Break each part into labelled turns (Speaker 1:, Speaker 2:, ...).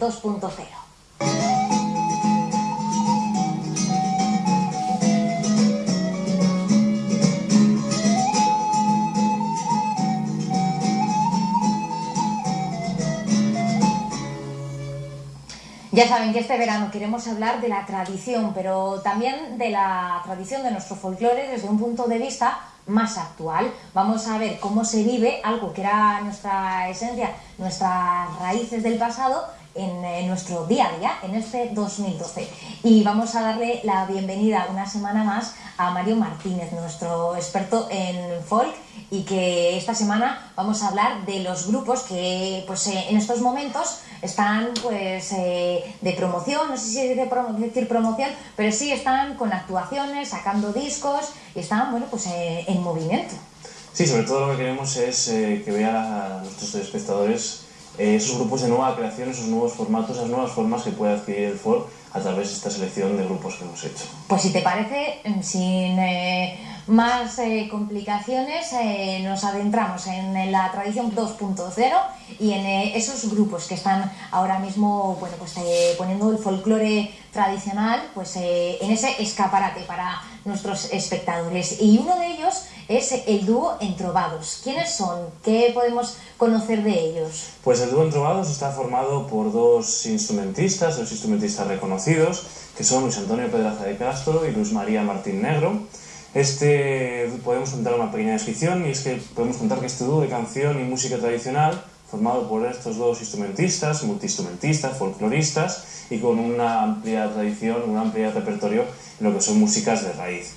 Speaker 1: 2.0. Ya saben que este verano queremos hablar de la tradición, pero también de la tradición de nuestro folclore desde un punto de vista más actual. Vamos a ver cómo se vive algo que era nuestra esencia, nuestras raíces del pasado en, nuestro día a día, en este 2012. Y vamos a darle la bienvenida una semana más a Mario Martínez, nuestro experto en folk, y que esta semana vamos a hablar de los grupos que pues, eh, en estos momentos están pues eh, de promoción, no sé si decir promoción, pero sí están con actuaciones, sacando discos y están bueno pues eh, en movimiento.
Speaker 2: Sí, sobre todo lo que queremos es eh, que vean nuestros espectadores esos grupos de nueva creación, esos nuevos formatos, esas nuevas formas que puede adquirir el folk a través de esta selección de grupos que hemos hecho.
Speaker 1: Pues si te parece, sin más eh, complicaciones, eh, nos adentramos en, la tradición 2.0 y en eh, esos grupos que están ahora mismo bueno, pues, poniendo el folclore tradicional pues, en ese escaparate para nuestros espectadores. Y uno de ellos es el dúo Entrovados. ¿Quiénes son? ¿Qué podemos conocer de ellos?
Speaker 2: Pues el dúo Entrovados está formado por dos instrumentistas, dos instrumentistas reconocidos, que son Luis Antonio Pedraza de Castro y Luis María Martín Negro. Este, podemos contar una pequeña descripción y es que podemos contar que este dúo de canción y música tradicional formado por estos dos instrumentistas, multiinstrumentistas, folcloristas y con una amplia tradición, un amplio repertorio en lo que son músicas de raíz.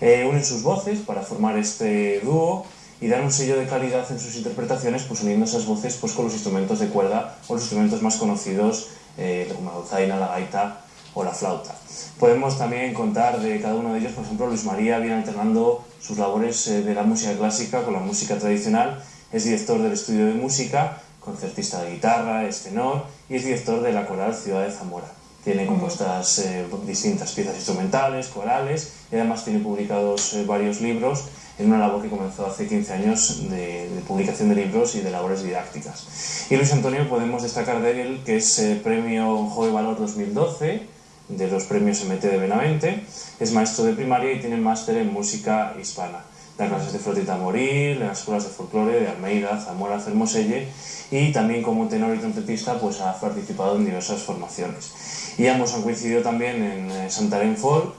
Speaker 2: Eh, unen sus voces para formar este dúo y dar un sello de calidad en sus interpretaciones, pues uniendo esas voces pues, con los instrumentos de cuerda o los instrumentos más conocidos, eh, como la dulzaina, la gaita o la flauta. Podemos también contar de cada uno de ellos, por ejemplo, Luis María viene alternando sus labores eh, de la música clásica con la música tradicional, es director del estudio de música, concertista de guitarra, es tenor y es director de la coral Ciudad de Zamora. Tiene compuestas eh, distintas piezas instrumentales, corales y además tiene publicados eh, varios libros en una labor que comenzó hace 15 años de, publicación de libros y de labores didácticas. Y Luis Antonio podemos destacar de él que es premio Joven Valor 2012, de los premios MT de Benavente, es maestro de primaria y tiene máster en música hispana. Da clases de flotita morir, en las escuelas de folclore de Almeida, Zamora, Fermoselle y también como tenor y trompetista pues ha participado en diversas formaciones. Y ambos han coincidido también en eh, Santarém Folk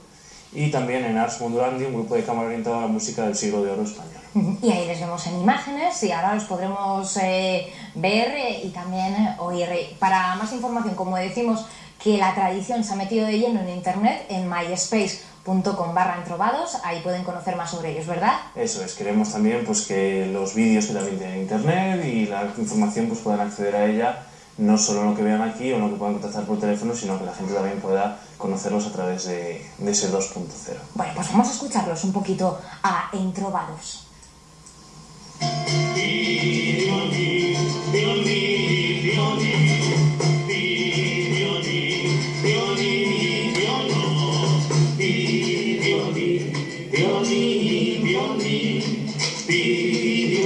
Speaker 2: y también en Ars Mondurandi, un grupo de cámara orientado a la música del siglo de oro español.
Speaker 1: Y ahí les vemos en imágenes y ahora los podremos eh, ver eh, y también oír. Para más información, como decimos, que la tradición se ha metido de lleno en internet, en myspace.com barra entrovados, ahí pueden conocer más sobre ellos, ¿verdad?
Speaker 2: Eso es, queremos también pues, que los vídeos que también tienen internet y la información pues, puedan acceder a ella no solo lo que vean aquí o lo que puedan contactar por teléfono, sino que la gente también pueda conocerlos a través de, de ese 2.0.
Speaker 1: Bueno, pues vamos a escucharlos un poquito a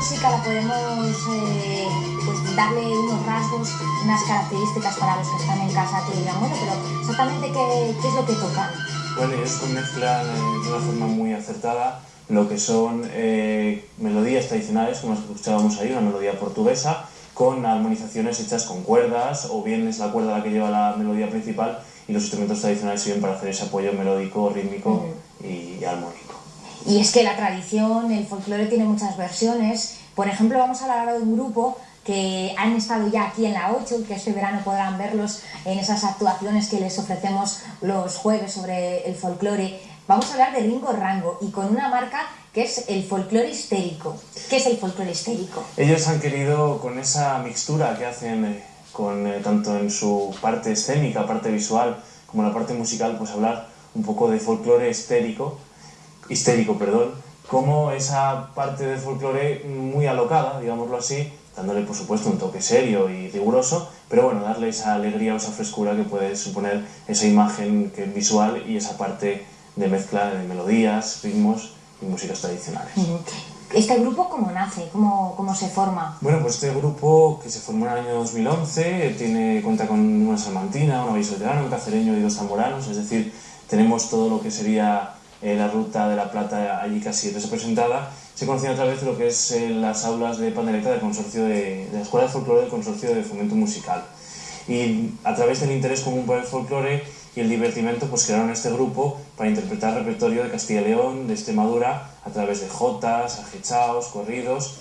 Speaker 1: música la podemos eh, pues, darle unos rasgos, unas características para los que están en casa que digan, bueno, pero exactamente qué, qué es lo que tocan.
Speaker 2: Bueno, ellos mezclan eh, de una forma muy acertada lo que son eh, melodías tradicionales, como escuchábamos ahí, una melodía portuguesa, con armonizaciones hechas con cuerdas, o bien es la cuerda la que lleva la melodía principal y los instrumentos tradicionales sirven para hacer ese apoyo melódico, rítmico y, armónico.
Speaker 1: Y es que la tradición, el folclore tiene muchas versiones. Por ejemplo, vamos a hablar de un grupo que han estado ya aquí en la 8 que este verano podrán verlos en esas actuaciones que les ofrecemos los jueves sobre el folclore. Vamos a hablar de Ringo Rango y con una marca que es el folclore histérico. ¿Qué es el folclore histérico?
Speaker 2: Ellos han querido, con esa mixtura que hacen eh, con, eh, tanto en su parte escénica, parte visual, como la parte musical, pues hablar un poco de folclore histérico, histérico, perdón, como esa parte de folclore muy alocada, digámoslo así, dándole por supuesto un toque serio y riguroso, pero bueno, darle esa alegría o esa frescura que puede suponer esa imagen que visual y esa parte de mezcla de melodías, ritmos y músicas tradicionales.
Speaker 1: ¿Este grupo cómo nace? ¿Cómo, ¿Cómo, se forma?
Speaker 2: Bueno, pues este grupo que se formó en el año 2011 tiene, cuenta con una salmantina, un vallisoletano, un cacereño y dos zamboranos, es decir, tenemos todo lo que sería eh, la ruta de la Plata allí casi representada. Se conoció a través de lo que es eh, las aulas de pandereta del consorcio de, de la Escuela de Folclore del Consorcio de Fomento Musical. Y a través del interés común por el folclore y el divertimento pues crearon este grupo para interpretar repertorio de Castilla y León, de Extremadura, a través de jotas, ajechaos, corridos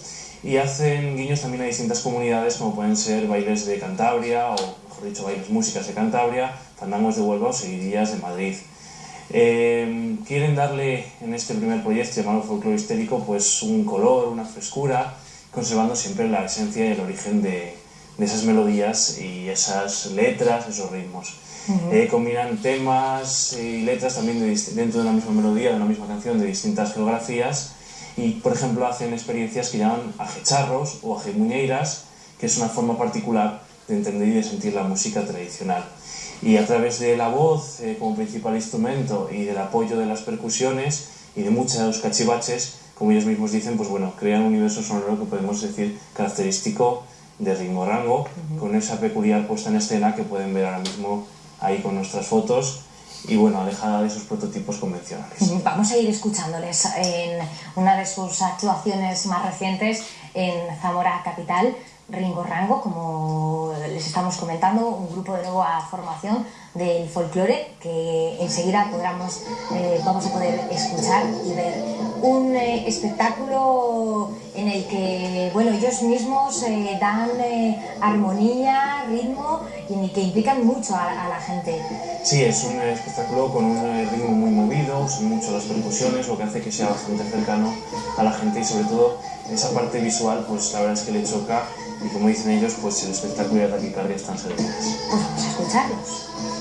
Speaker 2: y hacen guiños también a distintas comunidades como pueden ser bailes de Cantabria o mejor dicho bailes músicas de Cantabria, fandangos de Huelva o seguidillas de Madrid. Eh, quieren darle en este primer proyecto llamado Folclore Histérico pues un color, una frescura, conservando siempre la esencia y el origen de, de esas melodías y esas letras, esos ritmos. Eh, combinan temas y letras también dentro de una misma melodía, de una misma canción, de distintas geografías y, por ejemplo, hacen experiencias que llaman ajecharros o ajemuñeiras, que es una forma particular de entender y de sentir la música tradicional. Y a través de la voz eh, como principal instrumento y del apoyo de las percusiones y de muchos cachivaches, como ellos mismos dicen, pues bueno, crean un universo sonoro que podemos decir característico de ritmo rango, con esa peculiar puesta en escena que pueden ver ahora mismo ahí con nuestras fotos y bueno, alejada de esos prototipos convencionales.
Speaker 1: Vamos a ir escuchándoles en una de sus actuaciones más recientes en Zamora Capital, Ringo Rango, como les estamos comentando, un grupo de nueva formación del folclore que enseguida podremos, eh, vamos a poder escuchar y ver. Un eh, espectáculo en el que bueno, ellos mismos eh, dan armonía, ritmo y que implican mucho a, la gente.
Speaker 2: Sí, es un espectáculo con un ritmo muy movido, son mucho las percusiones, lo que hace que sea bastante cercano a la gente y sobre todo esa parte visual, pues la verdad es que le choca y como dicen ellos, pues el espectáculo y la taquicardia están servidas.
Speaker 1: Pues vamos a escucharlos.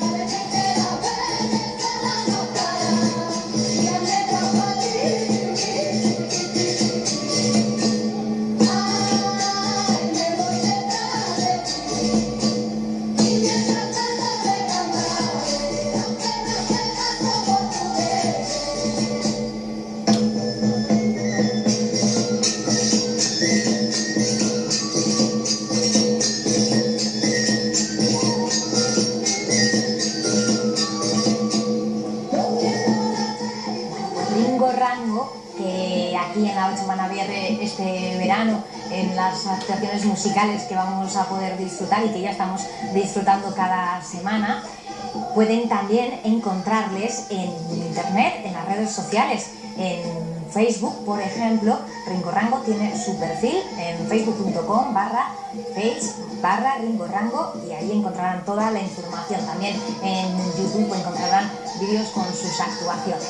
Speaker 1: Las actuaciones musicales que vamos a poder disfrutar y que ya estamos disfrutando cada semana, pueden también encontrarles en internet, en las redes sociales, en Facebook, por ejemplo, Ringorango tiene su perfil en facebook.com barra page barra Ringorango y ahí encontrarán toda la información. También en YouTube encontrarán vídeos con sus actuaciones.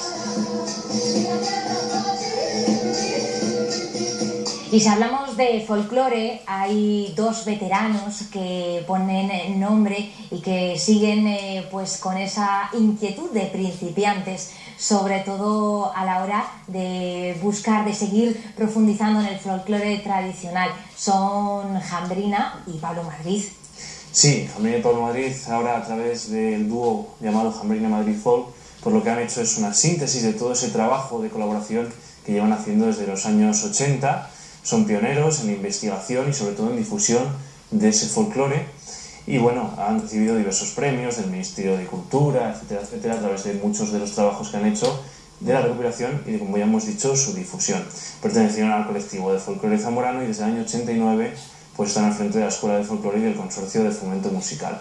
Speaker 1: Y si hablamos de folclore, hay dos veteranos que ponen nombre y que siguen eh, pues con esa inquietud de principiantes, sobre todo a la hora de buscar, de seguir profundizando en el folclore tradicional. Son Jambrina y Pablo Madrid.
Speaker 2: Sí, Jambrina y Pablo Madrid, ahora a través del dúo llamado Jambrina Madrid Folk, por lo que han hecho es una síntesis de todo ese trabajo de colaboración que llevan haciendo desde los años 80 son pioneros en investigación y sobre todo en difusión de ese folclore y bueno, han recibido diversos premios del Ministerio de Cultura, etcétera, etcétera, a través de muchos de los trabajos que han hecho de la recuperación y de, como ya hemos dicho, su difusión. Pertenecieron al colectivo de folclore zamorano y desde el año 89 pues están al frente de la Escuela de Folclore y del Consorcio de Fomento Musical.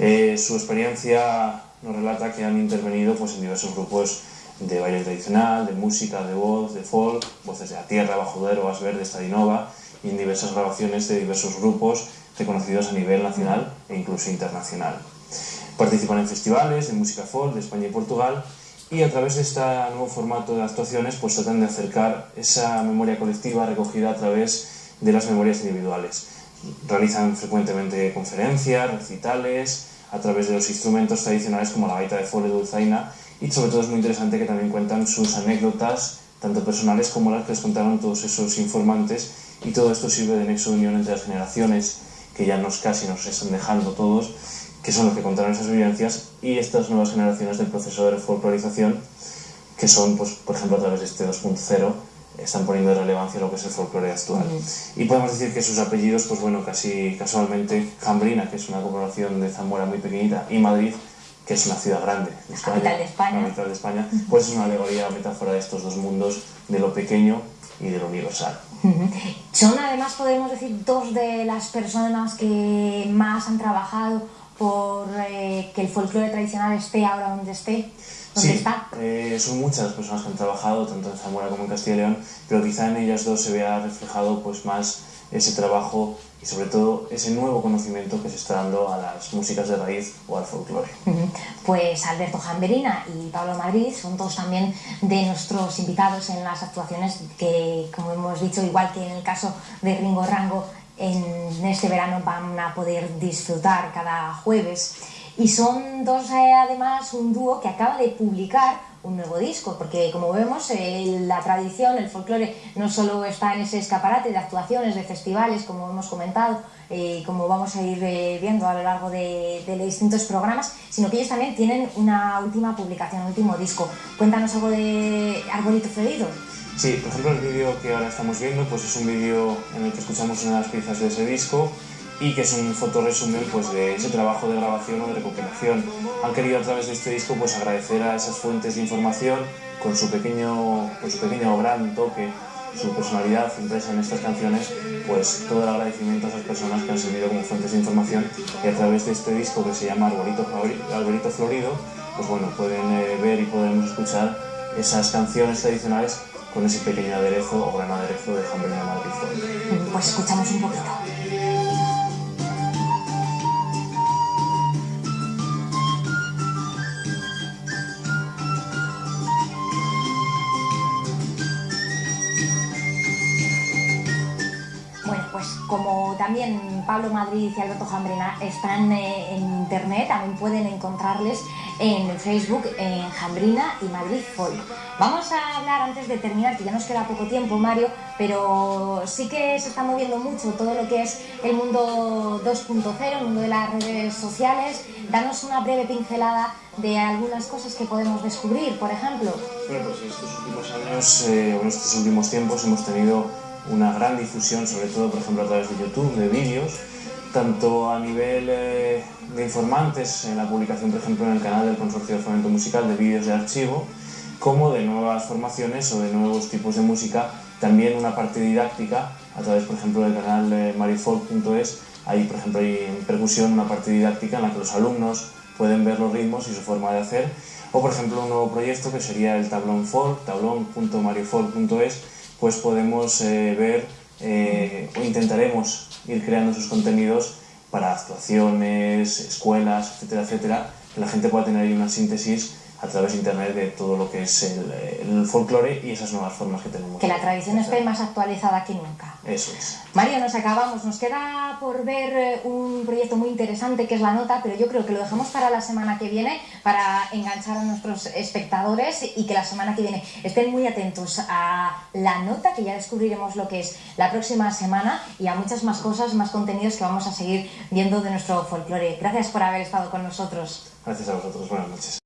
Speaker 2: Eh, su experiencia nos relata que han intervenido pues, en diversos grupos de baile tradicional, de música, de voz, de folk, voces de la tierra, bajo duero, verde, estadinova y en diversas grabaciones de diversos grupos reconocidos a nivel nacional e incluso internacional. Participan en festivales de música folk de España y Portugal y a través de este nuevo formato de actuaciones pues tratan de acercar esa memoria colectiva recogida a través de las memorias individuales. Realizan frecuentemente conferencias, recitales, a través de los instrumentos tradicionales como la gaita de folk y dulzaina y sobre todo es muy interesante que también cuentan sus anécdotas, tanto personales como las que les contaron todos esos informantes y todo esto sirve de nexo de unión entre las generaciones que ya nos casi nos están dejando todos, que son los que contaron esas vivencias, y estas nuevas generaciones del proceso de folclorización, que son, pues, por ejemplo, a través de este 2.0, están poniendo de relevancia lo que es el folclore actual. Y podemos decir que sus apellidos, pues bueno, casi casualmente, Jambrina, que es una corporación de Zamora muy pequeñita, y Madrid, que es una ciudad grande
Speaker 1: de España, de España.
Speaker 2: La de España, pues es una alegoría, metáfora de estos dos mundos, de lo pequeño y de lo universal.
Speaker 1: Son además, podemos decir, dos de las personas que más han trabajado por eh, que el folclore tradicional esté ahora donde esté. ¿Dónde
Speaker 2: sí,
Speaker 1: está?
Speaker 2: Eh, son muchas las personas que han trabajado, tanto en Zamora como en Castilla y León, pero quizá en ellas dos se vea reflejado pues, más ese trabajo y sobre todo ese nuevo conocimiento que se está dando a las músicas de raíz o al folclore.
Speaker 1: Pues Alberto Jamberina y Pablo Madrid son dos también de nuestros invitados en las actuaciones que, como hemos dicho, igual que en el caso de Ringo Rango, en este verano van a poder disfrutar cada jueves. Y son dos, eh, además, un dúo que acaba de publicar un nuevo disco, porque como vemos, eh, la tradición, el folclore, no solo está en ese escaparate de actuaciones, de festivales, como hemos comentado, eh, como vamos a ir eh, viendo a lo largo de, de, distintos programas, sino que ellos también tienen una última publicación, un último disco. Cuéntanos algo de Arbolito Florido.
Speaker 2: Sí, por ejemplo, el vídeo que ahora estamos viendo pues es un vídeo en el que escuchamos una de las piezas de ese disco y que es un fotoresumen pues, de ese trabajo de grabación o de recopilación. Han querido a través de este disco pues, agradecer a esas fuentes de información con su pequeño, con su pequeño gran toque, su personalidad impresa en estas canciones, pues todo el agradecimiento a esas personas que han servido como fuentes de información y a través de este disco que se llama Arbolito, Arbolito Florido, pues bueno, pueden eh, ver y podemos escuchar esas canciones tradicionales con ese pequeño aderezo o gran aderezo de Jambrina Madrid.
Speaker 1: Pues escuchamos un poquito. Pablo Madrid y Alberto Jambrina están eh, en internet, también pueden encontrarles en Facebook en Jambrina y Madrid Folk. Vamos a hablar antes de terminar, que ya nos queda poco tiempo, Mario, pero sí que se está moviendo mucho todo lo que es el mundo 2.0, el mundo de las redes sociales. Danos una breve pincelada de algunas cosas que podemos descubrir, por ejemplo.
Speaker 2: Bueno, pues estos últimos años, eh, en estos últimos tiempos hemos tenido una gran difusión, sobre todo, por ejemplo, a través de YouTube, de vídeos, tanto a nivel eh, de informantes, en la publicación, por ejemplo, en el canal del Consorcio de Fomento Musical de vídeos de archivo, como de nuevas formaciones o de nuevos tipos de música, también una parte didáctica a través, por ejemplo, del canal de marifolk.es, ahí, por ejemplo, hay en percusión una parte didáctica en la que los alumnos pueden ver los ritmos y su forma de hacer, o, por ejemplo, un nuevo proyecto que sería el tablón folk, tablón.mariofolk.es, pues podemos eh, ver eh, o intentaremos ir creando sus contenidos para actuaciones, escuelas, etcétera, etcétera, que la gente pueda tener ahí una síntesis a través de Internet de todo lo que es el, el folclore y esas nuevas formas que tenemos.
Speaker 1: Que la tradición esté más actualizada que nunca.
Speaker 2: Eso es.
Speaker 1: Mario, nos acabamos. Nos queda por ver eh, un proyecto muy interesante que es La Nota, pero yo creo que lo dejamos para la semana que viene para enganchar a nuestros espectadores y que la semana que viene estén muy atentos a La Nota, que ya descubriremos lo que es la próxima semana y a muchas más cosas, más contenidos que vamos a seguir viendo de nuestro folclore. Gracias por haber estado con nosotros.
Speaker 2: Gracias a vosotros. Buenas noches.